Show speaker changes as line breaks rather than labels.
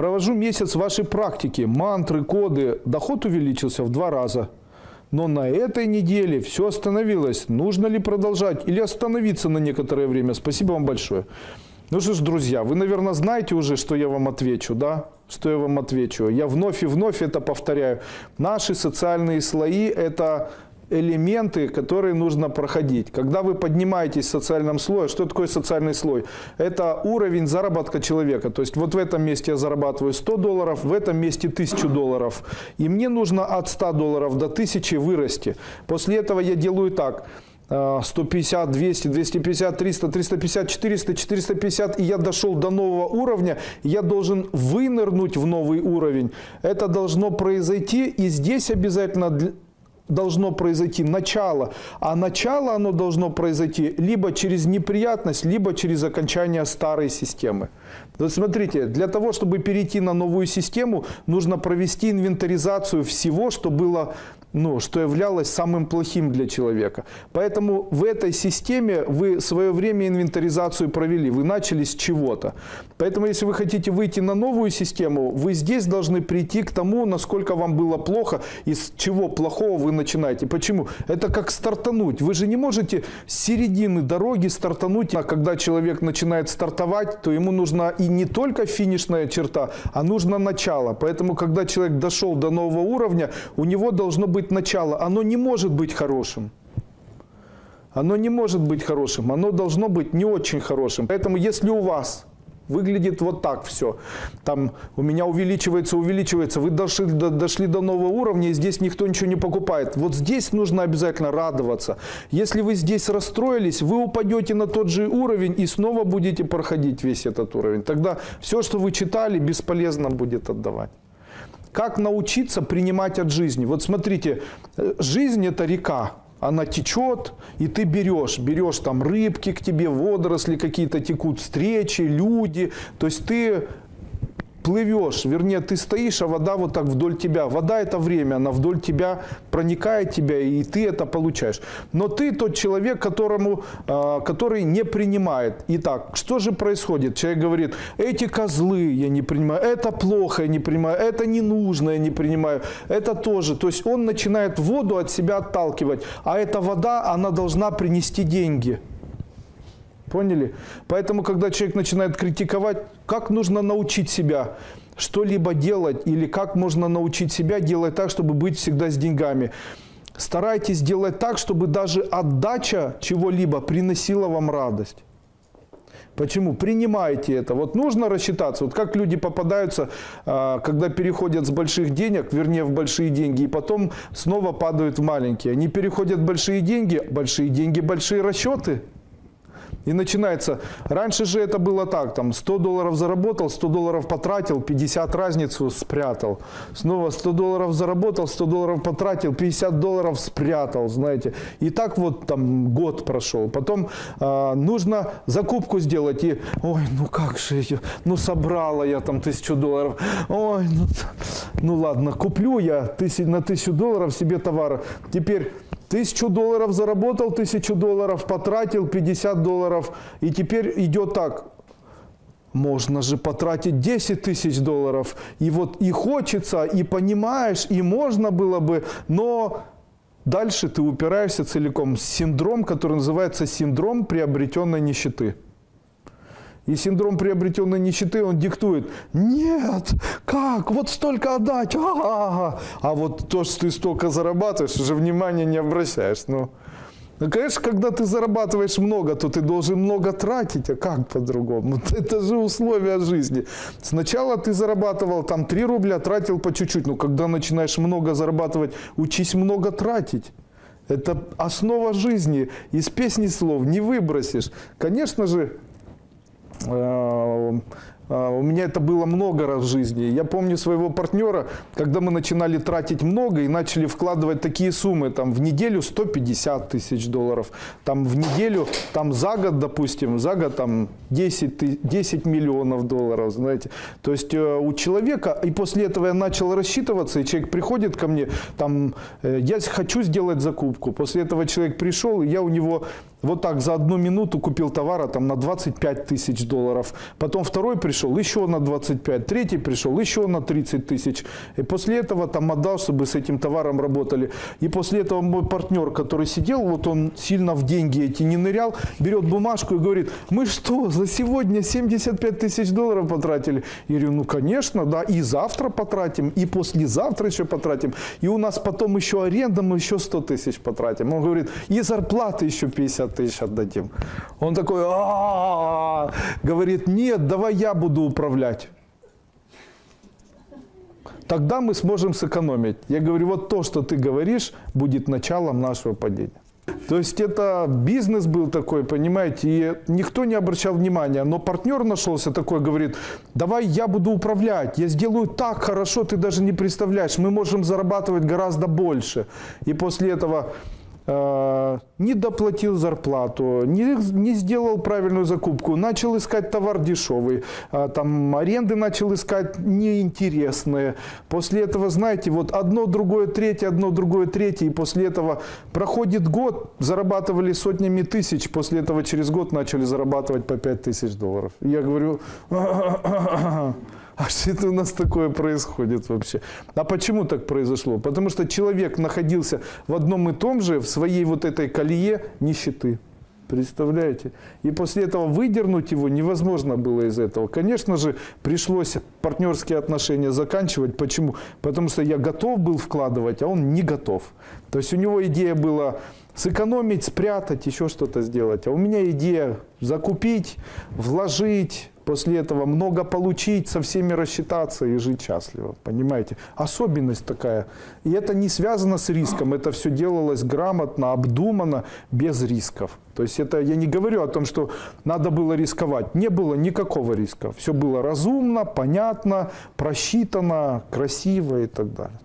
Провожу месяц вашей практики, мантры, коды, доход увеличился в два раза. Но на этой неделе все остановилось. Нужно ли продолжать или остановиться на некоторое время? Спасибо вам большое. Ну что ж, друзья, вы, наверное, знаете уже, что я вам отвечу, да? Что я вам отвечу. Я вновь и вновь это повторяю. Наши социальные слои – это элементы, которые нужно проходить. Когда вы поднимаетесь в социальном слое, что такое социальный слой? Это уровень заработка человека. То есть вот в этом месте я зарабатываю 100 долларов, в этом месте 1000 долларов. И мне нужно от 100 долларов до 1000 вырасти. После этого я делаю так – 150, 200, 250, 300, 350, 400, 450, и я дошел до нового уровня, я должен вынырнуть в новый уровень. Это должно произойти, и здесь обязательно должно произойти начало, а начало оно должно произойти либо через неприятность, либо через окончание старой системы. Вот смотрите, для того, чтобы перейти на новую систему, нужно провести инвентаризацию всего, что было ну, что являлось самым плохим для человека. Поэтому в этой системе вы свое время инвентаризацию провели, вы начали с чего-то. Поэтому если вы хотите выйти на новую систему, вы здесь должны прийти к тому, насколько вам было плохо и с чего плохого вы начинаете. Почему? Это как стартануть. Вы же не можете с середины дороги стартануть. А когда человек начинает стартовать, то ему нужна и не только финишная черта, а нужно начало. Поэтому, когда человек дошел до нового уровня, у него должно быть быть начало, оно не может быть хорошим. Оно не может быть хорошим, оно должно быть не очень хорошим. Поэтому если у вас выглядит вот так все, там у меня увеличивается, увеличивается, вы дошли до, дошли до нового уровня, и здесь никто ничего не покупает. Вот здесь нужно обязательно радоваться. Если вы здесь расстроились, вы упадете на тот же уровень и снова будете проходить весь этот уровень. Тогда все, что вы читали, бесполезно будет отдавать. Как научиться принимать от жизни? Вот смотрите, э, жизнь это река, она течет, и ты берешь, берешь там рыбки к тебе, водоросли какие-то текут, встречи, люди, то есть ты плывешь, вернее, ты стоишь, а вода вот так вдоль тебя. Вода – это время, она вдоль тебя проникает тебя, и ты это получаешь. Но ты тот человек, которому, а, который не принимает. Итак, что же происходит? Человек говорит, эти козлы я не принимаю, это плохо я не принимаю, это не нужно я не принимаю, это тоже. То есть он начинает воду от себя отталкивать, а эта вода, она должна принести деньги. Поняли? Поэтому, когда человек начинает критиковать, как нужно научить себя что-либо делать, или как можно научить себя делать так, чтобы быть всегда с деньгами. Старайтесь делать так, чтобы даже отдача чего-либо приносила вам радость. Почему? Принимайте это. Вот нужно рассчитаться. Вот как люди попадаются, а, когда переходят с больших денег, вернее в большие деньги, и потом снова падают в маленькие. Они переходят в большие деньги, большие деньги, большие расчеты – и начинается, раньше же это было так, там 100 долларов заработал, 100 долларов потратил, 50 разницу спрятал. Снова 100 долларов заработал, 100 долларов потратил, 50 долларов спрятал, знаете. И так вот там год прошел. Потом э, нужно закупку сделать и, ой, ну как же ее, ну собрала я там тысячу долларов. Ой, ну, ну ладно, куплю я тысяч, на тысячу долларов себе товар. Теперь Тысячу долларов заработал, тысячу долларов потратил, 50 долларов. И теперь идет так. Можно же потратить 10 тысяч долларов. И вот и хочется, и понимаешь, и можно было бы, но дальше ты упираешься целиком. Синдром, который называется синдром приобретенной нищеты. И синдром приобретенной нищеты, он диктует, нет, как, вот столько отдать, а, -а, -а. а вот то, что ты столько зарабатываешь, уже внимания не обращаешь. Ну, ну, конечно, когда ты зарабатываешь много, то ты должен много тратить, а как по-другому? Это же условия жизни. Сначала ты зарабатывал там 3 рубля, тратил по чуть-чуть, но когда начинаешь много зарабатывать, учись много тратить. Это основа жизни. Из песни слов не выбросишь. Конечно же, у меня это было много раз в жизни. Я помню своего партнера, когда мы начинали тратить много и начали вкладывать такие суммы, там в неделю 150 тысяч долларов, там в неделю, там за год, допустим, за год там 10, 10 миллионов долларов, знаете. То есть э, у человека, и после этого я начал рассчитываться, и человек приходит ко мне, там, я хочу сделать закупку. После этого человек пришел, и я у него Вот так за одну минуту купил товара там на 25 тысяч долларов. Потом второй пришел еще на 25, третий пришел еще на 30 тысяч. И после этого там отдал, чтобы с этим товаром работали. И после этого мой партнер, который сидел, вот он сильно в деньги эти не нырял, берет бумажку и говорит, мы что, за сегодня 75 тысяч долларов потратили? Я говорю, ну конечно, да, и завтра потратим, и послезавтра еще потратим. И у нас потом еще аренда, мы еще 100 тысяч потратим. Он говорит, и зарплаты еще 50 тысяч отдадим. Он такой, «А-а-а!» говорит, нет, давай я буду управлять. Тогда мы сможем сэкономить. Я говорю, вот то, что ты говоришь, будет началом нашего падения. То есть это бизнес был такой, понимаете, и никто не обращал внимания. Но партнер нашелся такой, говорит, давай я буду управлять, я сделаю так хорошо, ты даже не представляешь, мы можем зарабатывать гораздо больше. И после этого не доплатил зарплату, не, не сделал правильную закупку, начал искать товар дешевый, а, там аренды начал искать неинтересные. После этого, знаете, вот одно, другое, третье, одно, другое, третье, и после этого проходит год, зарабатывали сотнями тысяч, после этого через год начали зарабатывать по 5 тысяч долларов. Я говорю, а что это у нас такое происходит вообще? А почему так произошло? Потому что человек находился в одном и том же, в своей вот этой колее нищеты. Представляете? И после этого выдернуть его невозможно было из этого. Конечно же, пришлось партнерские отношения заканчивать. Почему? Потому что я готов был вкладывать, а он не готов. То есть у него идея была сэкономить, спрятать, еще что-то сделать. А у меня идея закупить, вложить, после этого много получить, со всеми рассчитаться и жить счастливо. Понимаете? Особенность такая. И это не связано с риском. Это все делалось грамотно, обдуманно, без рисков. То есть это я не говорю о том, что надо было рисковать. Не было никакого риска. Все было разумно, понятно, просчитано, красиво и так далее.